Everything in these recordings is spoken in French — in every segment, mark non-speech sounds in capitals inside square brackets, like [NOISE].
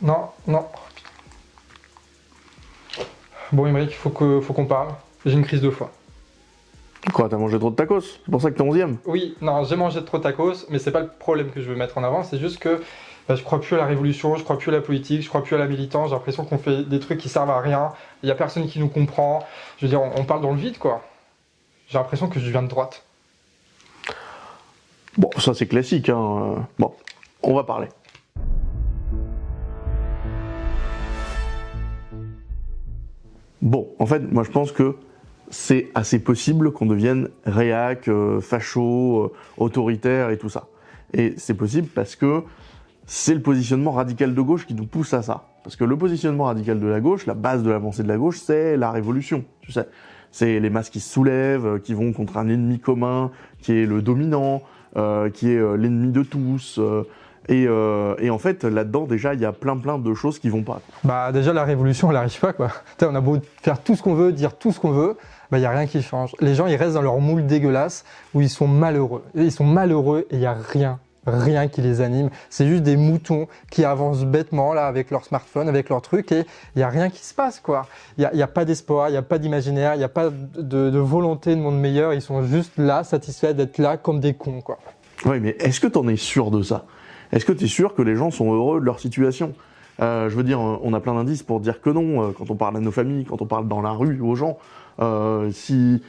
Non, non. Bon, Émeric, faut qu'on faut qu'on parle. J'ai une crise de foie. Quoi, t'as mangé trop de tacos C'est pour ça que t'es 11ème Oui, non, j'ai mangé trop de tacos, mais c'est pas le problème que je veux mettre en avant, c'est juste que bah, je crois plus à la révolution, je crois plus à la politique, je crois plus à la militance, j'ai l'impression qu'on fait des trucs qui servent à rien, il y a personne qui nous comprend, je veux dire, on, on parle dans le vide, quoi. J'ai l'impression que je viens de droite. Bon, ça c'est classique, hein. Bon, on va parler. Bon, en fait, moi je pense que c'est assez possible qu'on devienne réac, euh, facho, euh, autoritaire et tout ça. Et c'est possible parce que c'est le positionnement radical de gauche qui nous pousse à ça. Parce que le positionnement radical de la gauche, la base de la pensée de la gauche, c'est la révolution, tu sais. C'est les masses qui se soulèvent, euh, qui vont contre un ennemi commun, qui est le dominant, euh, qui est euh, l'ennemi de tous. Euh, et, euh, et en fait, là-dedans, déjà, il y a plein plein de choses qui vont pas. Bah déjà la révolution elle arrive pas quoi. [LAUGHS] Tu on a beau faire tout ce qu'on veut, dire tout ce qu'on veut, bah il y a rien qui change. Les gens ils restent dans leur moule dégueulasse où ils sont malheureux. Ils sont malheureux et il y a rien, rien qui les anime. C'est juste des moutons qui avancent bêtement là avec leur smartphone, avec leur truc et il y a rien qui se passe quoi. Il y a, pas d'espoir, il y a pas d'imaginaire, il y a pas de, de volonté de monde meilleur. Ils sont juste là, satisfaits d'être là comme des cons quoi. Oui, mais est-ce que t'en es sûr de ça? Est-ce que t'es sûr que les gens sont heureux de leur situation? Euh, Je veux dire, on a plein d'indices pour dire que non, euh, quand on parle à nos familles, quand on parle dans la rue aux gens. Euh, si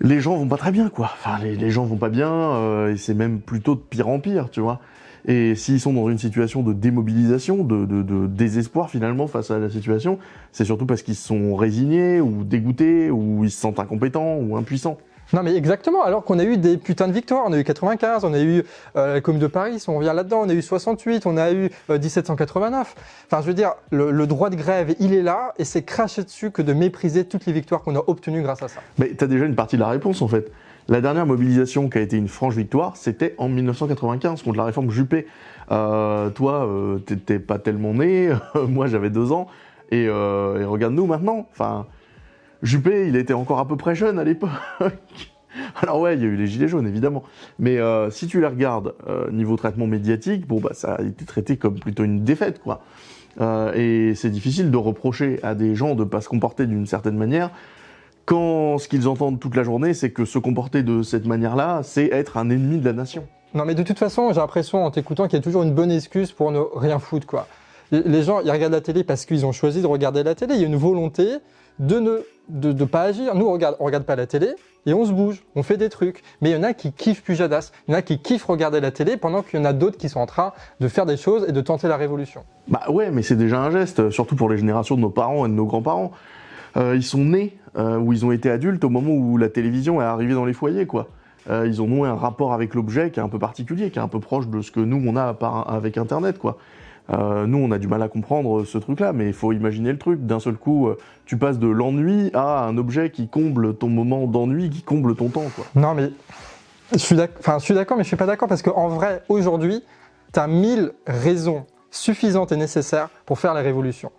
les gens vont pas très bien, quoi. Enfin, les, les gens vont pas bien, euh, et c'est même plutôt de pire en pire, tu vois. Et s'ils sont dans une situation de démobilisation, de, de, de désespoir finalement face à la situation, c'est surtout parce qu'ils sont résignés ou dégoûtés ou ils se sentent incompétents ou impuissants. Non mais exactement, alors qu'on a eu des putains de victoires, on a eu 95, on a eu euh, la Commune de Paris, on revient là-dedans, on a eu 68, on a eu euh, 1789. Enfin je veux dire, le, droit de grève, il est là, et c'est cracher dessus que de mépriser toutes les victoires qu'on a obtenues grâce à ça. Mais t'as déjà une partie de la réponse en fait. La dernière mobilisation qui a été une franche victoire, c'était en 1995 contre la réforme Juppé. Euh, toi, euh, t'étais pas tellement né, [LAUGHS] moi j'avais deux ans, et, euh, et regarde-nous maintenant. Enfin, Juppé, il était encore à peu près jeune à l'époque. [LAUGHS] Alors ouais, il y a eu les gilets jaunes évidemment, mais euh, si tu les regardes euh, niveau traitement médiatique, bon bah ça a été traité comme plutôt une défaite quoi. Euh, et c'est difficile de reprocher à des gens de pas se comporter d'une certaine manière quand ce qu'ils entendent toute la journée, c'est que se comporter de cette manière-là, c'est être un ennemi de la nation. Non mais de toute façon, j'ai l'impression en t'écoutant qu'il y a toujours une bonne excuse pour ne rien foutre quoi. Les- gens, ils regardent la télé parce qu'ils ont choisi de regarder la télé. Il y a une volonté de ne pas agir. Nous, on regarde, regarde pas la télé et on se bouge, on fait des trucs. Mais il y en a qui kiffent Pujadas, il y en a qui kiffent regarder la télé pendant qu'il y en a d'autres qui sont en train de faire des choses et de tenter la révolution. Bah ouais, mais c'est déjà un geste, surtout pour les générations de nos parents et de nos grands-parents. Euh, ils sont nés euh, ou ils ont été adultes au moment où la télévision est arrivée dans les foyers, quoi. Euh, ils ont noué un rapport avec l'objet qui est un peu particulier, qui est un peu proche de ce que nous on a par, avec Internet, quoi. Euh, nous, on a du mal à comprendre ce truc-là, mais il faut imaginer le truc. D'un seul coup, euh, tu passes de l'ennui à un objet qui comble ton moment d'ennui, qui comble ton temps, quoi. Non, mais je suis d'accord, mais je suis pas d'accord parce qu'en vrai, aujourd'hui, tu as mille raisons suffisantes et nécessaires pour faire la révolution.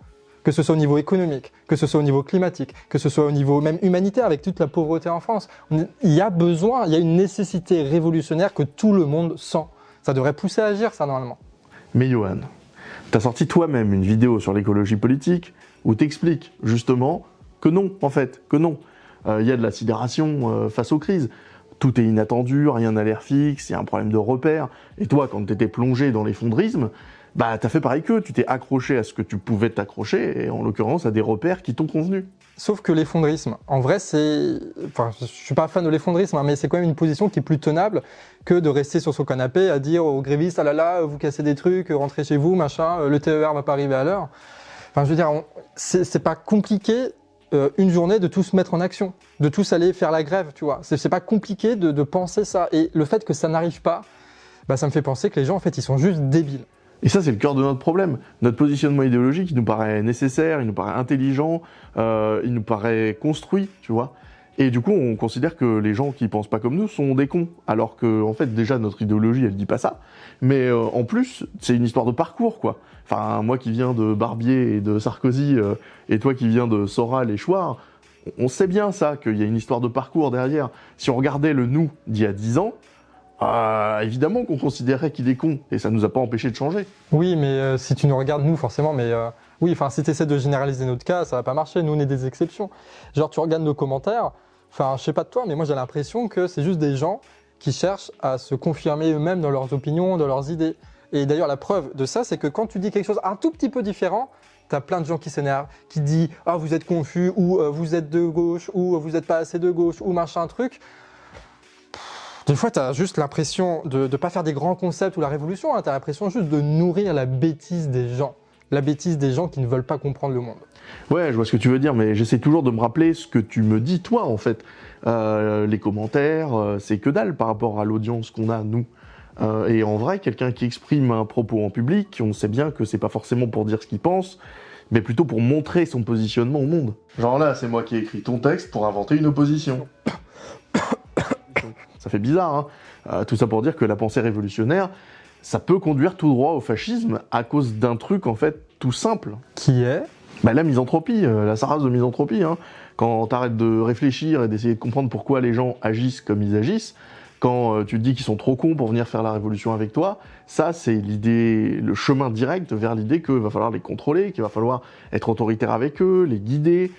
Que ce soit au niveau économique, que ce soit au niveau climatique, que ce soit au niveau même humanitaire avec toute la pauvreté en France. Il y a besoin, il y a une nécessité révolutionnaire que tout le monde sent. Ça devrait pousser à agir, ça, normalement. Mais Johan, t'as sorti toi-même une vidéo sur l'écologie politique où t'expliques justement que non, en fait, que non. Euh, Il y a de la sidération euh, face aux crises. Tout est inattendu, rien n'a l'air fixe, il y a un problème de repère. Et toi, quand t'étais plongé dans l'effondrisme, bah t'as fait pareil qu'eux, tu t'es accroché à ce que tu pouvais t'accrocher, et en l'occurrence à des repères qui t'ont convenu. Sauf que l'effondrisme, en vrai, c'est. Enfin, je suis pas fan de l'effondrisme, hein, mais c'est quand même une position qui est plus tenable que de rester sur son canapé à dire aux grévistes ah là là, vous cassez des trucs, rentrez chez vous, machin, euh, le TER va pas arriver à l'heure. Enfin, je veux dire, c'est pas compliqué euh, une journée de tous mettre en action, de tous aller faire la grève, tu vois. C'est pas compliqué de penser ça. Et le fait que ça n'arrive pas, bah, ça me fait penser que les gens, en fait, ils sont juste débiles. Et ça, c'est le cœur de notre problème. Notre positionnement idéologique, il nous paraît nécessaire, il nous paraît intelligent, euh, il nous paraît construit, tu vois. Et du coup, on considère que les gens qui pensent pas comme nous sont des cons. Alors que, en fait, déjà, notre idéologie, elle dit pas ça. Mais euh, en plus, c'est une histoire de parcours, quoi. Enfin, moi qui viens de Barbier et de Sarkozy, euh, et toi qui viens de Soral et Chouard, on sait bien ça, qu'il y a une histoire de parcours derrière. Si on regardait le nous d'il y a 10 ans, euh, évidemment qu'on considérait qu'il est con, et ça nous a pas empêché de changer. Oui, mais euh, si tu nous regardes, nous, forcément, mais euh, oui, enfin, si tu essaies de généraliser notre cas, ça va pas marcher. Nous, on est des exceptions. Genre, tu regardes nos commentaires, enfin, je sais pas de toi, mais moi, j'ai l'impression que c'est juste des gens qui cherchent à se confirmer eux-mêmes dans leurs opinions, dans leurs idées. Et d'ailleurs, la preuve de ça, c'est que quand tu dis quelque chose un tout petit peu différent, tu as plein de gens qui s'énervent, qui disent « Ah, vous êtes confus » ou Vous êtes de gauche » ou Vous n'êtes pas assez de gauche » ou machin truc. Des fois, tu as juste l'impression de ne pas faire des grands concepts ou la révolution, hein. tu as l'impression juste de nourrir la bêtise des gens. La bêtise des gens qui ne veulent pas comprendre le monde. Ouais, je vois ce que tu veux dire, mais j'essaie toujours de me rappeler ce que tu me dis, toi, en fait. Euh, les commentaires, euh, c'est que dalle par rapport à l'audience qu'on a, nous. Euh, et en vrai, quelqu'un qui exprime un propos en public, on sait bien que c'est pas forcément pour dire ce qu'il pense, mais plutôt pour montrer son positionnement au monde. Genre là, c'est moi qui ai écrit ton texte pour inventer une opposition. [COUGHS] [COUGHS] [COUGHS] Ça fait bizarre, hein euh, Tout ça pour dire que la pensée révolutionnaire, ça peut conduire tout droit au fascisme à cause d'un truc, en fait, tout simple. Qui est? Bah, La misanthropie, euh, la sarase de misanthropie. Hein. Quand t'arrêtes de réfléchir et d'essayer de comprendre pourquoi les gens agissent comme ils agissent, quand euh, tu te dis qu'ils sont trop cons pour venir faire la révolution avec toi, ça c'est l'idée, le chemin direct vers l'idée qu'il va falloir les contrôler, qu'il va falloir être autoritaire avec eux, les guider,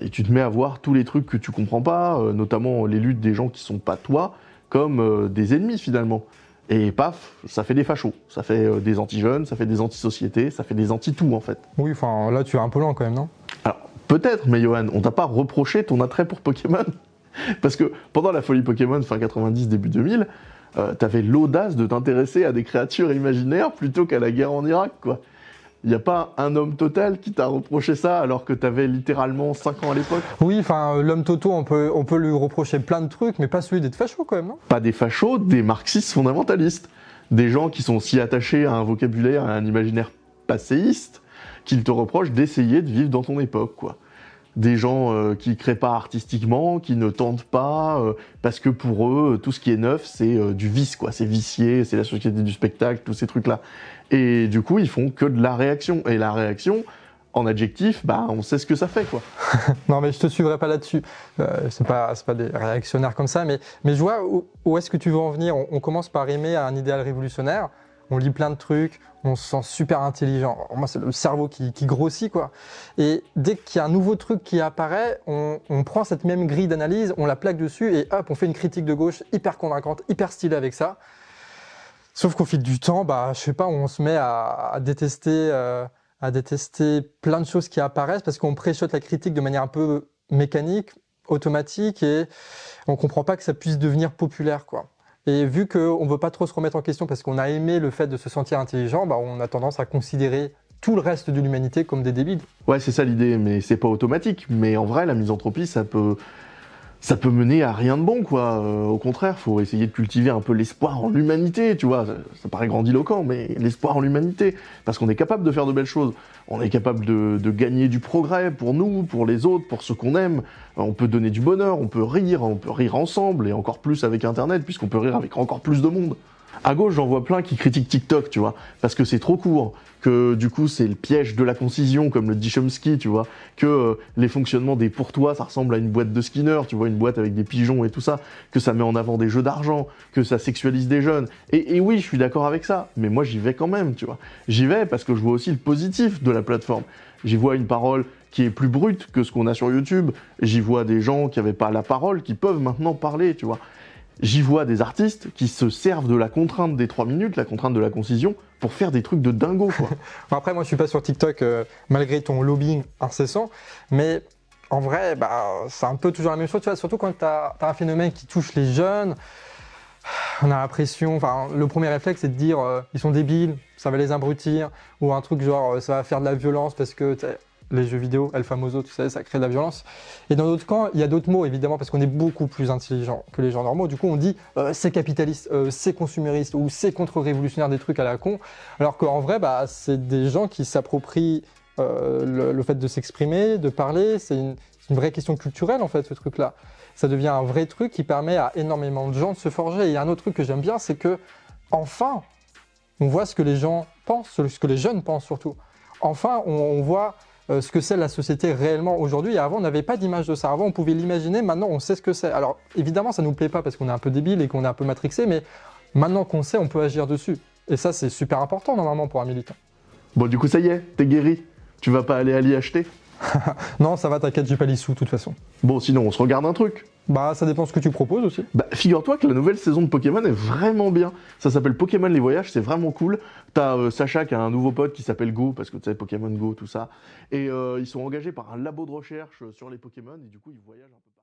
et tu te mets à voir tous les trucs que tu comprends pas, euh, notamment les luttes des gens qui sont pas toi, comme euh, des ennemis finalement. Et paf, ça fait des fachos, ça fait des anti-jeunes, ça fait des anti-sociétés, ça fait des anti-tout en fait. Oui, enfin là tu es un peu lent quand même, non? Alors peut-être, mais Johan, on t'a pas reproché ton attrait pour Pokémon [LAUGHS] Parce que pendant la folie Pokémon fin 90, début 2000, t'avais l'audace de t'intéresser à des créatures imaginaires plutôt qu'à la guerre en Irak, quoi. Il n'y a pas un homme total qui t'a reproché ça alors que tu avais littéralement 5 ans à l'époque? Oui, enfin, euh, l'homme Toto, on peut, on peut lui reprocher plein de trucs, mais pas celui d'être facho quand même, non? Pas des fachos, des marxistes fondamentalistes. Des gens qui sont si attachés à un vocabulaire, à un imaginaire passéiste, qu'ils te reprochent d'essayer de vivre dans ton époque, quoi des gens euh, qui créent pas artistiquement, qui ne tentent pas, euh, parce que pour eux, tout ce qui est neuf, c'est du vice, quoi. C'est vicié, c'est la société du spectacle, tous ces trucs-là. Et du coup, ils font que de la réaction. Et la réaction, en adjectif, bah, on sait ce que ça fait, quoi. [LAUGHS] non, mais je te suivrai pas là-dessus. Euh, c'est pas, pas des réactionnaires comme ça, mais, mais je vois où, est-ce que tu veux en venir. On, commence par aimer un idéal révolutionnaire. On lit plein de trucs, on se sent super intelligent. moi, c'est le cerveau qui, grossit, quoi. Et dès qu'il y a un nouveau truc qui apparaît, on, on prend cette même grille d'analyse, on la plaque dessus et hop, on fait une critique de gauche hyper convaincante, hyper stylée avec ça. Sauf qu'au fil du temps, bah, je sais pas, on se met à, détester, euh, à détester plein de choses qui apparaissent parce qu'on préchote la critique de manière un peu mécanique, automatique, et on comprend pas que ça puisse devenir populaire, quoi. Et vu qu'on veut pas trop se remettre en question parce qu'on a aimé le fait de se sentir intelligent, bah, on a tendance à considérer tout le reste de l'humanité comme des débiles. Ouais, c'est ça l'idée, mais c'est pas automatique. Mais en vrai, la misanthropie, ça peut, ça peut mener à rien de bon, quoi. Euh, au contraire, faut essayer de cultiver un peu l'espoir en l'humanité, tu vois. Ça, paraît grandiloquent, mais l'espoir en l'humanité. Parce qu'on est capable de faire de belles choses. On est capable de, de, gagner du progrès pour nous, pour les autres, pour ceux qu'on aime. Euh, on peut donner du bonheur, on peut rire, on peut rire ensemble, et encore plus avec Internet, puisqu'on peut rire avec encore plus de monde. À gauche, j'en vois plein qui critiquent TikTok, tu vois, parce que c'est trop court, que du coup c'est le piège de la concision, comme le dit Chomsky, tu vois, que euh, les fonctionnements des pourtois, ça ressemble à une boîte de Skinner, tu vois, une boîte avec des pigeons et tout ça, que ça met en avant des jeux d'argent, que ça sexualise des jeunes. Et, et oui, je suis d'accord avec ça, mais moi j'y vais quand même, tu vois. J'y vais parce que je vois aussi le positif de la plateforme. J'y vois une parole qui est plus brute que ce qu'on a sur YouTube. J'y vois des gens qui n'avaient pas la parole, qui peuvent maintenant parler, tu vois j'y vois des artistes qui se servent de la contrainte des 3 minutes, la contrainte de la concision, pour faire des trucs de dingo. Quoi. [LAUGHS] Après, moi, je suis pas sur TikTok euh, malgré ton lobbying incessant, mais en vrai, bah, c'est un peu toujours la même chose, tu vois, surtout quand tu as, un phénomène qui touche les jeunes. On a l'impression, enfin, le premier réflexe, c'est de dire euh, ils sont débiles, ça va les abrutir, ou un truc genre euh, ça va faire de la violence parce que les jeux vidéo, El Famoso, tu sais, ça crée de la violence. Et dans d'autres camps, il y a d'autres mots, évidemment, parce qu'on est beaucoup plus intelligent que les gens normaux. Du coup, on dit euh, c'est capitaliste, euh, c'est consumériste, ou c'est contre-révolutionnaire des trucs à la con. Alors qu'en vrai, bah, c'est des gens qui s'approprient euh, le, fait de s'exprimer, de parler. C'est une, vraie question culturelle, en fait, ce truc-là. Ça devient un vrai truc qui permet à énormément de gens de se forger. Et un autre truc que j'aime bien, c'est que, enfin, on voit ce que les gens pensent, ce que les jeunes pensent surtout. Enfin, on voit euh, ce que c'est la société réellement aujourd'hui. Et avant, on n'avait pas d'image de ça. Avant, on pouvait l'imaginer. Maintenant, on sait ce que c'est. Alors, évidemment, ça nous plaît pas parce qu'on est un peu débile et qu'on est un peu matrixé, mais maintenant qu'on sait, on peut agir dessus. Et ça, c'est super important normalement pour un militant. Bon, du coup, ça y est, t'es guéri. Tu vas pas aller à l'IHT [LAUGHS] Non, ça va, t'inquiète, j'ai pas les sous de toute façon. Bon, sinon, on se regarde un truc. Bah, ça dépend ce que tu proposes aussi. Bah, figure-toi que la nouvelle saison de Pokémon est vraiment bien. Ça s'appelle Pokémon les voyages, c'est vraiment cool. T'as euh, Sacha qui a un nouveau pote qui s'appelle Go, parce que tu sais, Pokémon Go, tout ça. Et euh, ils sont engagés par un labo de recherche sur les Pokémon, et du coup, ils voyagent un peu.